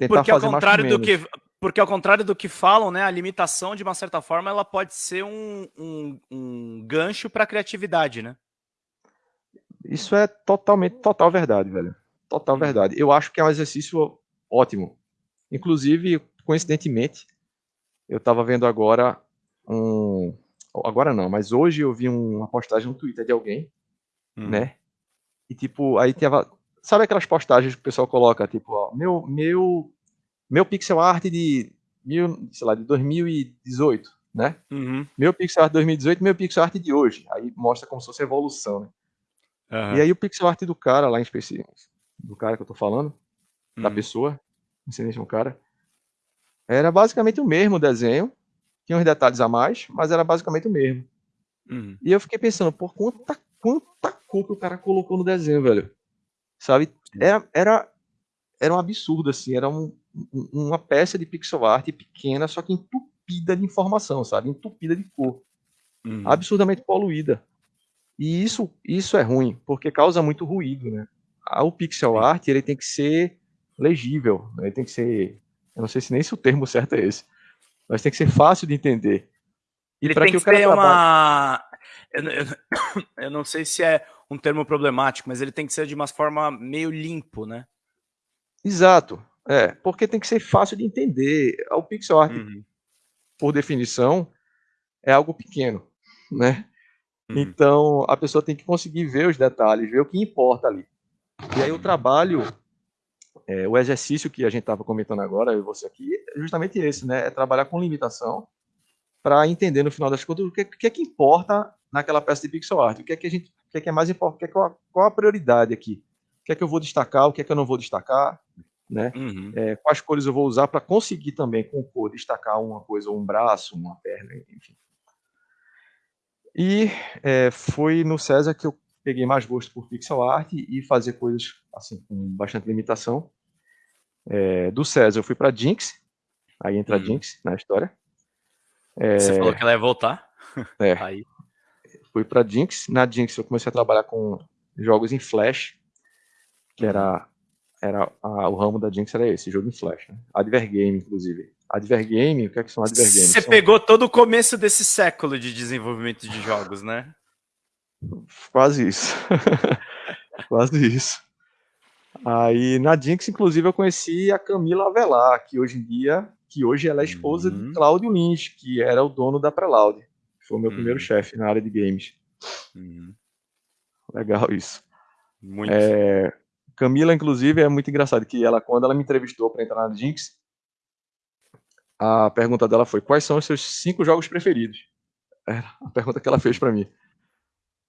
tentar porque fazer ao contrário do que porque ao contrário do que falam, né, a limitação de uma certa forma ela pode ser um, um, um gancho para a criatividade, né? Isso é totalmente total verdade, velho. Total uhum. verdade. Eu acho que é um exercício ótimo. Inclusive, coincidentemente, eu estava vendo agora um agora não, mas hoje eu vi uma postagem no Twitter de alguém, hum. né? E tipo, aí tava, sabe aquelas postagens que o pessoal coloca, tipo, ó, meu meu meu pixel art de mil, sei lá, de 2018, né? Uhum. Meu pixel art de 2018, meu pixel art de hoje. Aí mostra como se fosse evolução, né? Uhum. E aí o pixel art do cara lá em específico, do cara que eu tô falando, uhum. da pessoa, não sei se é um cara, era basicamente o mesmo desenho, tinha uns detalhes a mais, mas era basicamente o mesmo. Uhum. E eu fiquei pensando, por quanta, quanta cor que o cara colocou no desenho, velho. Sabe? Era, era, era um absurdo, assim, era um, uma peça de pixel art pequena, só que entupida de informação, sabe? Entupida de cor. Uhum. Absurdamente poluída. E isso, isso é ruim, porque causa muito ruído, né? O pixel art, ele tem que ser legível, né? ele tem que ser, eu não sei se nem se o termo certo é esse, mas tem que ser fácil de entender. E Ele tem que, que ter uma. Eu, eu, eu, não sei se é um termo problemático, mas ele tem que ser de uma forma meio limpo, né? Exato. É, porque tem que ser fácil de entender. O pixel art, uhum. por definição, é algo pequeno, né? Uhum. Então, a pessoa tem que conseguir ver os detalhes, ver o que importa ali. E aí o trabalho é, o exercício que a gente estava comentando agora, eu e você aqui, é justamente esse, né? É trabalhar com limitação para entender no final das contas o que, que, é que importa naquela peça de pixel art, o que é que a gente, que é que é mais importante, é qual, qual, a prioridade aqui, o que é que eu vou destacar, o que é que eu não vou destacar, né? Uhum. É, quais cores eu vou usar para conseguir também com cor destacar uma coisa, um braço, uma perna, enfim. E é, foi no César que eu peguei mais gosto por pixel art e fazer coisas assim com bastante limitação. É, do César eu fui para Jinx, aí entra hum. Jinx na história. É, Você falou que ela ia voltar? É. Aí. Fui para Jinx, na Jinx eu comecei a trabalhar com jogos em Flash, que era, era a, o ramo da Jinx era esse, jogo em Flash. Né? Advergame, inclusive. Advergame, o que é que são Advergames? Você são... pegou todo o começo desse século de desenvolvimento de jogos, né? Quase isso. Quase isso. Aí na Jinx, inclusive, eu conheci a Camila Avelar, que hoje em dia, que hoje ela é esposa uhum. de Cláudio Lins, que era o dono da Preloud. Foi o meu uhum. primeiro chefe na área de games. Uhum. Legal isso. Muito. É, Camila, inclusive, é muito engraçado que ela, quando ela me entrevistou para entrar na Jinx, a pergunta dela foi: quais são os seus cinco jogos preferidos? Era a pergunta que ela fez para mim.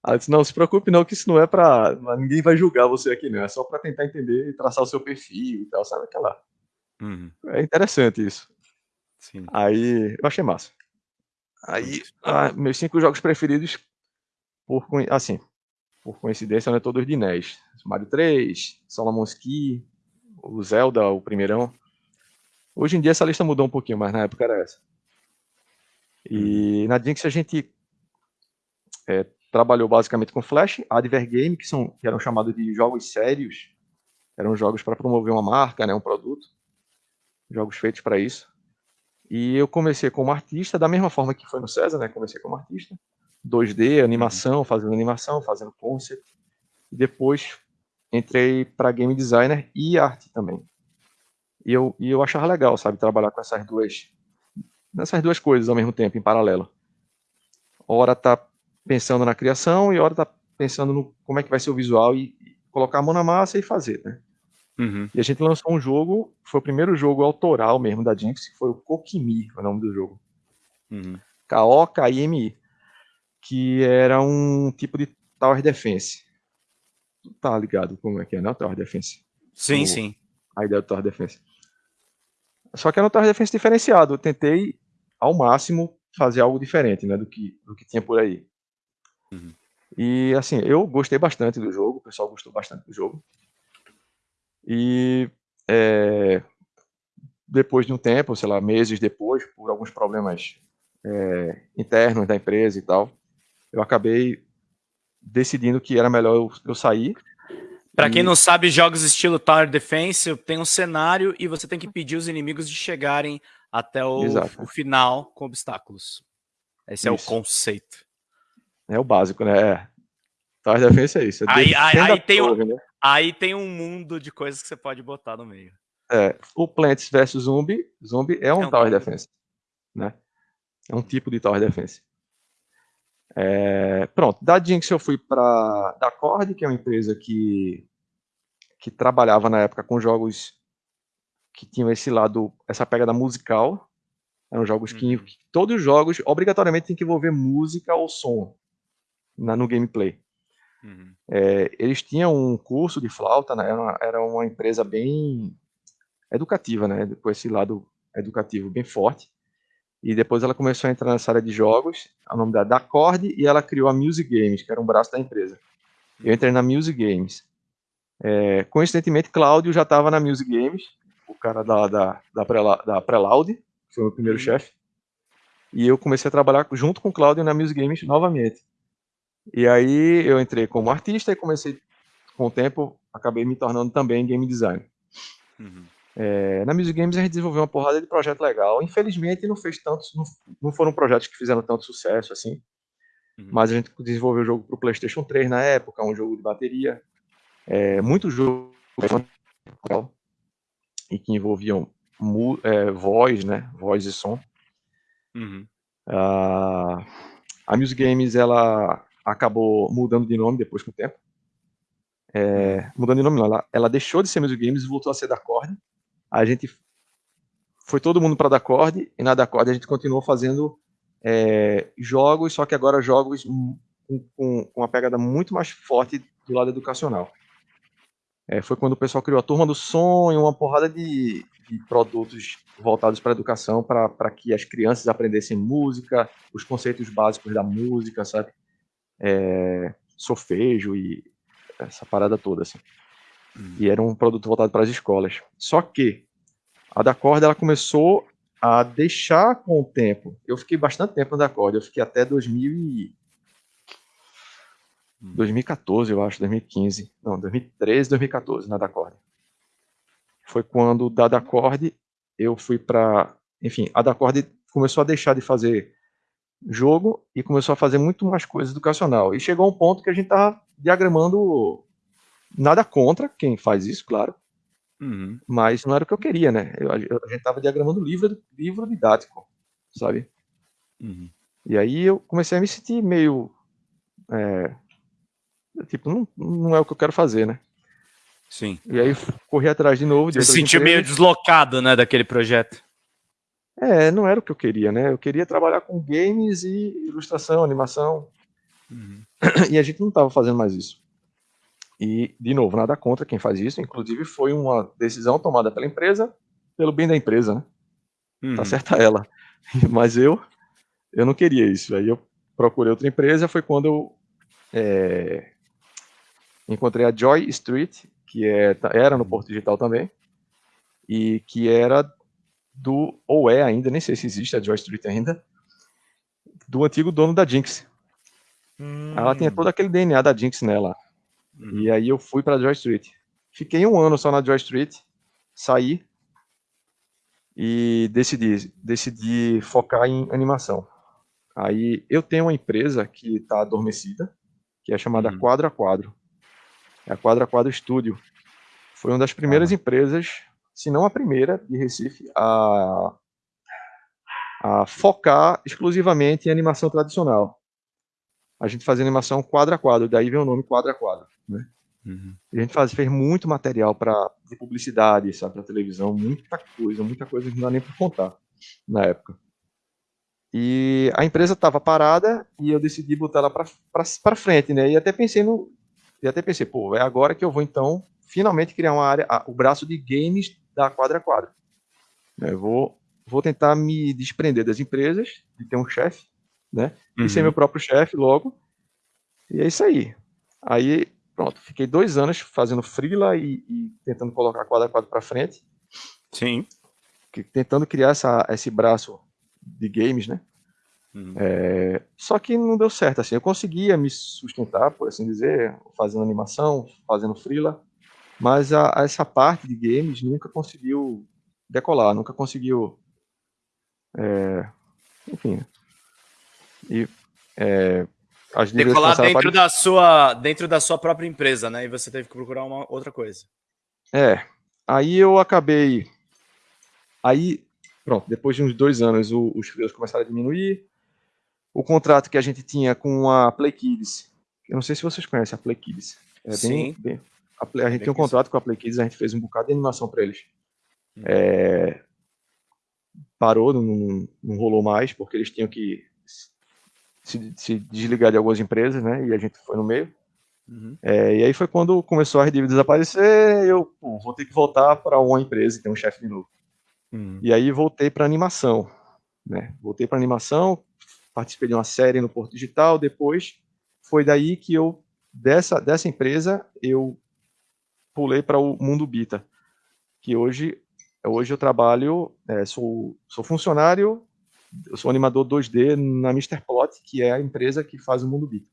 Ela disse, não, se preocupe não, que isso não é para ninguém vai julgar você aqui não, é só para tentar entender e traçar o seu perfil e tal, sabe aquela... Uhum. É interessante isso. Sim. Aí, eu achei massa. Aí, ah, meus cinco jogos preferidos, por, assim, por coincidência, não é todos de NES. Mario 3, Solomon Ski, o Zelda, o primeirão. Hoje em dia essa lista mudou um pouquinho, mas na época era essa. E uhum. na Jinx a gente é, trabalhou basicamente com Flash, Advergame, que, são, que eram chamados de jogos sérios, eram jogos para promover uma marca, né, um produto, jogos feitos para isso. E eu comecei como artista, da mesma forma que foi no César, né, comecei como artista, 2D, animação, fazendo animação, fazendo concept, e depois entrei para game designer e arte também. E eu, e eu achava legal, sabe, trabalhar com essas duas, nessas duas coisas ao mesmo tempo, em paralelo. Hora tá pensando na criação e hora tá pensando no como é que vai ser o visual e, e colocar a mão na massa e fazer, né? Uhum. E a gente lançou um jogo, foi o primeiro jogo autoral mesmo da Jinx, que foi o Kokimi, o nome do jogo. Uhum. K-O-K-I-M-I. Que era um tipo de Tower Defense. Tá ligado como é que é, né? O Tower Defense. Sim, o, sim. A ideia do Tower Defense. Só que era um Tower Defense diferenciado. Eu tentei, ao máximo, fazer algo diferente, né? Do que, do que tinha por aí. Uhum. E assim, eu gostei bastante do jogo, o pessoal gostou bastante do jogo. E é, depois de um tempo, sei lá, meses depois, por alguns problemas é, internos da empresa e tal, eu acabei decidindo que era melhor eu, eu sair Para quem não sabe, jogos estilo Tower Defense tem um cenário e você tem que pedir os inimigos de chegarem até o, o final com obstáculos. Esse é o conceito. É o básico, né? É. Tower Defense é isso. É aí, aí, aí tem torre, um, né? Aí tem um mundo de coisas que você pode botar no meio. É, o Plants vs Zombie, Zombie é um, é um Tower Defense. Né? É um tipo de Tower Defense. É, pronto, da Jinx eu fui para da Cord, que é uma empresa que, que trabalhava na época com jogos que tinham esse lado, essa pegada musical. Eram jogos que, uhum. todos os jogos obrigatoriamente tem que envolver música ou som na, no gameplay. Uhum. É, eles tinham um curso de flauta, né? era, uma, era uma empresa bem educativa, né? Com esse lado educativo bem forte. E depois ela começou a entrar nessa área de jogos, o nome da Dacord, e ela criou a Music Games, que era um braço da empresa. Eu entrei na Music Games. É, coincidentemente, Cláudio já estava na Music Games, o cara da, da, da, da que foi o meu primeiro uhum. chefe. E eu comecei a trabalhar junto com o Cláudio na Music Games novamente. E aí eu entrei como artista e comecei, com o tempo, acabei me tornando também game designer. Uhum. É, na Music Games a gente desenvolveu uma porrada de projeto legal. Infelizmente não fez tantos, não, não foram projetos que fizeram tanto sucesso assim. Uhum. Mas a gente desenvolveu o jogo para o PlayStation 3 na época, um jogo de bateria. É, muito jogo e que envolviam é, voz, né, voz e som. Uhum. Uh, a Music Games ela acabou mudando de nome depois com o tempo. É, mudando de nome, não, ela, ela deixou de ser Music Games e voltou a ser da Cord a gente foi todo mundo para a Dacord e na Dacord a gente continuou fazendo é, jogos, só que agora jogos com, com, com, uma pegada muito mais forte do lado educacional. É, foi quando o pessoal criou a Turma do e uma porrada de, de produtos voltados para a educação, para que as crianças aprendessem música, os conceitos básicos da música, sabe? É, solfejo e essa parada toda, assim. E era um produto voltado para as escolas. Só que a da corda ela começou a deixar com o tempo. Eu fiquei bastante tempo na da corda. Eu fiquei até 2000 e... 2014, eu acho, 2015. Não, 2013, 2014 na da corda. Foi quando da da corda eu fui para, enfim, a da corda começou a deixar de fazer jogo e começou a fazer muito mais coisa educacional. E chegou um ponto que a gente estava diagramando Nada contra quem faz isso, claro. Uhum. Mas não era o que eu queria, né? Eu, eu, a gente estava diagramando livro, livro didático, sabe? Uhum. E aí eu comecei a me sentir meio. É, tipo, não, não é o que eu quero fazer, né? Sim. E aí corri atrás de novo. De Você se sentiu meio deslocado, né, daquele projeto? É, não era o que eu queria, né? Eu queria trabalhar com games e ilustração, animação. Uhum. E a gente não estava fazendo mais isso. E, de novo, nada contra quem faz isso. Inclusive, foi uma decisão tomada pela empresa, pelo bem da empresa, né? Tá uhum. Tá certa ela. Mas eu, eu não queria isso. Aí eu procurei outra empresa. Foi quando eu é, encontrei a Joy Street, que é, era no Porto Digital também, e que era do, ou é ainda, nem sei se existe a Joy Street ainda, do antigo dono da Jinx. Hum. Ela tinha todo aquele DNA da Jinx nela. Uhum. E aí eu fui para Joy Street. Fiquei um ano só na Joy Street, saí e decidi, decidi focar em animação. Aí eu tenho uma empresa que está adormecida, que é chamada uhum. Quadro a Quadro. É a Quadro a Quadro Studio. Foi uma das primeiras empresas, se não a primeira, de Recife, a, a focar exclusivamente em animação tradicional. A gente fazia animação quadro a quadro, daí vem o nome quadro a quadro. Né? Uhum. A gente faz, fez muito material para publicidade, sabe, para televisão, muita coisa, muita coisa que não dá nem para contar na época. E a empresa estava parada e eu decidi botar ela para frente, né? E até pensei no, e até pensei, pô, é agora que eu vou então finalmente criar uma área, o braço de games da quadra a quadra. Eu vou, vou tentar me desprender das empresas, de ter um chefe, né? E ser uhum. meu próprio chefe logo. E é isso aí. Aí, pronto, fiquei dois anos fazendo freela e, e tentando colocar quadro a quadro para frente. Sim. Tentando criar essa, esse braço de games, né? Uhum. É, só que não deu certo, assim, eu conseguia me sustentar, por assim dizer, fazendo animação, fazendo freela, mas a, a essa parte de games nunca conseguiu decolar, nunca conseguiu, é, enfim, e é, as decolar dentro da sua dentro da sua própria empresa, né? E você teve que procurar uma outra coisa. É, aí eu acabei, aí pronto, depois de uns dois anos o, os freelas começaram a diminuir, o contrato que a gente tinha com a Play Kids. Eu não sei se vocês conhecem a Play Kids. É Sim. Bem, a, Play, a, gente tem um contrato com a Play Kids, a gente fez um bocado de animação para eles. Hum. É, parou, não, não rolou mais, porque eles tinham que se, se, desligar de algumas empresas, né? E a gente foi no meio. Uhum. É, e aí foi quando começou as dívidas a aparecer, eu pô, vou ter que voltar para uma empresa e ter um chefe de novo. Uhum. E aí voltei para animação, né? Voltei para animação, participei de uma série no Porto Digital, depois foi daí que eu, dessa, dessa empresa, eu pulei para o Mundo Bita, que hoje, hoje eu trabalho, é, sou, sou funcionário, eu sou animador 2D na Mr. Plot, que é a empresa que faz o Mundo Bita.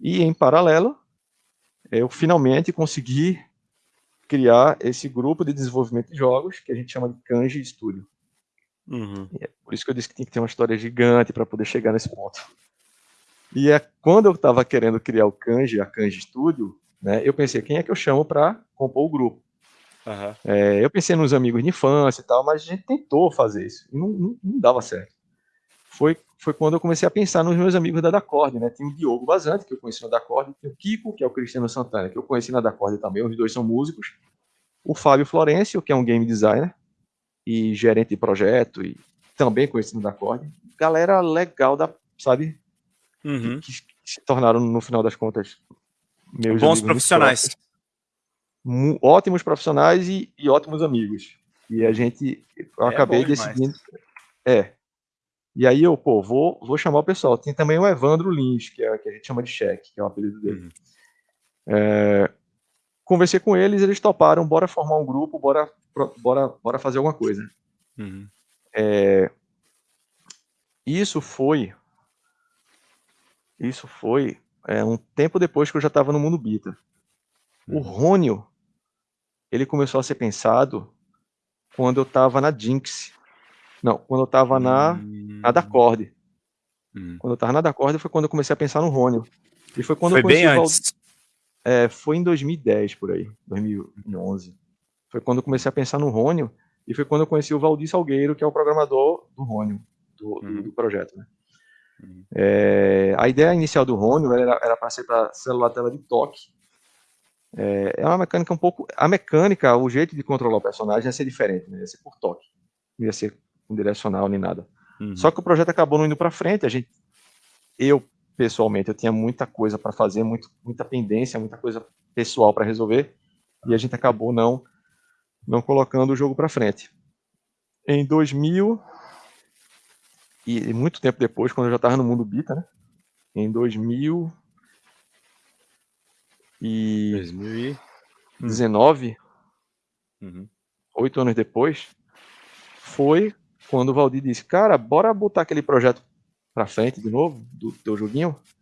E em paralelo, eu finalmente consegui criar esse grupo de desenvolvimento de jogos que a gente chama de Kanji Studio. Uhum. É por isso que eu disse que tinha que ter uma história gigante para poder chegar nesse ponto. E é quando eu estava querendo criar o Kanji, a Kanji Studio, né, eu pensei, quem é que eu chamo para compor o grupo? Uhum. É, eu pensei nos amigos de infância e tal, mas a gente tentou fazer isso e não, não, não, dava certo. Foi, foi quando eu comecei a pensar nos meus amigos da Dacorde, né? Tem o Diogo Bazante, que eu conheci na Dacorde, tem o Kiko, que é o Cristiano Santana, que eu conheci na Dacorde também, os dois são músicos. O Fábio Florencio, que é um game designer, e gerente de projeto, e também conhecido da Acorde. Galera legal da, sabe? Uhum. Que, que, se tornaram, no final das contas, meus Bons profissionais. Ótimos profissionais e, e, ótimos amigos. E a gente, eu é acabei decidindo. É. E aí eu, pô, vou, vou chamar o pessoal. Tem também o Evandro Lins, que, é, que a gente chama de Cheque, que é o apelido dele. Uhum. É, conversei com eles, eles toparam, bora formar um grupo, bora bora, bora fazer alguma coisa. Uhum. É, isso foi isso foi é, um tempo depois que eu já estava no mundo bita. Uhum. O Rônio, ele começou a ser pensado quando eu estava na Jinx. Não, quando eu estava na, uhum. na Dacorde. Uhum. Quando eu estava na Dacorde foi quando eu comecei a pensar no Rônio. E foi quando foi eu conheci bem antes. É, foi em 2010, por aí, 2011. Foi quando eu comecei a pensar no Rônio e foi quando eu conheci o Valdir Salgueiro, que é o programador do Rônio, do, uhum. do projeto. Né? É, a ideia inicial do Rônio era para ser para celular tela de toque. É, é, uma mecânica um pouco. A mecânica, o jeito de controlar o personagem ia ser diferente, né? ia ser por toque, não ia ser com direcional nem nada. Uhum. Só que o projeto acabou não indo para frente. A gente, eu pessoalmente, eu tinha muita coisa para fazer, muito, muita pendência, muita coisa pessoal para resolver, e a gente acabou não não colocando o jogo para frente. Em 2000 e muito tempo depois, quando eu já estava no mundo bita, né? Em 2000 e 2019, uhum. oito anos depois, foi quando o Valdir disse, cara, bora botar aquele projeto para frente de novo, do teu joguinho.